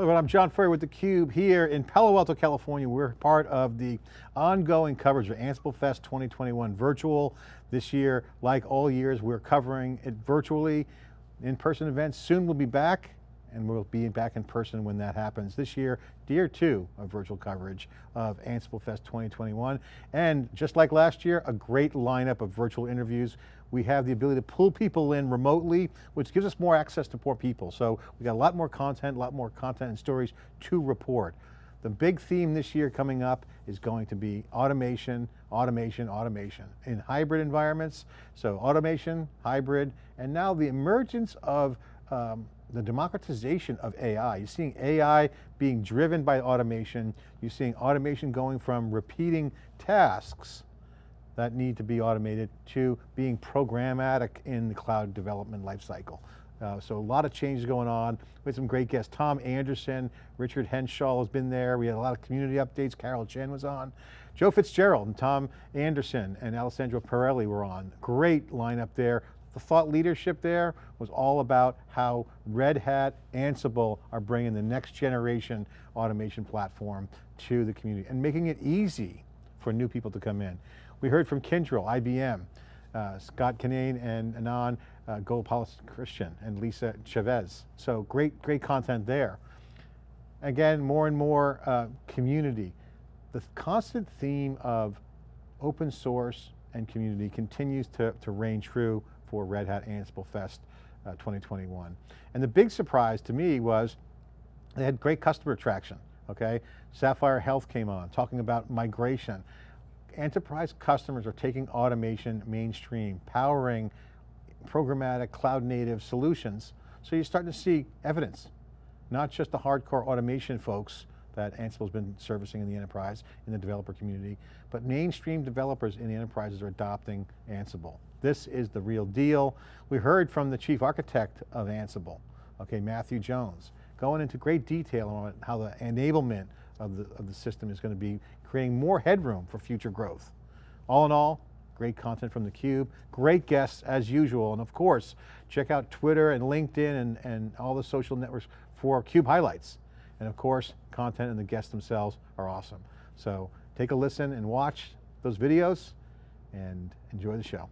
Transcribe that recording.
Hello, I'm John Furrier with theCUBE here in Palo Alto, California. We're part of the ongoing coverage of Ansible Fest 2021 virtual. This year, like all years, we're covering it virtually. In-person events soon we'll be back and we'll be back in person when that happens. This year, year two of virtual coverage of Ansible Fest 2021. And just like last year, a great lineup of virtual interviews. We have the ability to pull people in remotely, which gives us more access to more people. So we got a lot more content, a lot more content and stories to report. The big theme this year coming up is going to be automation, automation, automation in hybrid environments. So automation, hybrid, and now the emergence of um, the democratization of AI. You're seeing AI being driven by automation. You're seeing automation going from repeating tasks that need to be automated to being programmatic in the cloud development lifecycle. Uh, so a lot of changes going on. We had some great guests. Tom Anderson, Richard Henshall has been there. We had a lot of community updates. Carol Chen was on. Joe Fitzgerald and Tom Anderson and Alessandro Perilli were on. Great lineup there. The thought leadership there was all about how Red Hat, Ansible are bringing the next generation automation platform to the community and making it easy for new people to come in. We heard from Kyndryl, IBM, uh, Scott Kinane and Anand uh, Christian, and Lisa Chavez. So great, great content there. Again, more and more uh, community. The constant theme of open source and community continues to, to reign true for Red Hat Ansible Fest uh, 2021. And the big surprise to me was they had great customer traction, okay? Sapphire Health came on, talking about migration. Enterprise customers are taking automation mainstream, powering programmatic cloud native solutions. So you're starting to see evidence, not just the hardcore automation folks that Ansible's been servicing in the enterprise, in the developer community, but mainstream developers in the enterprises are adopting Ansible. This is the real deal. We heard from the chief architect of Ansible, okay, Matthew Jones, going into great detail on how the enablement of the, of the system is going to be creating more headroom for future growth. All in all, great content from theCUBE, great guests as usual, and of course, check out Twitter and LinkedIn and, and all the social networks for CUBE highlights. And of course, content and the guests themselves are awesome. So take a listen and watch those videos and enjoy the show.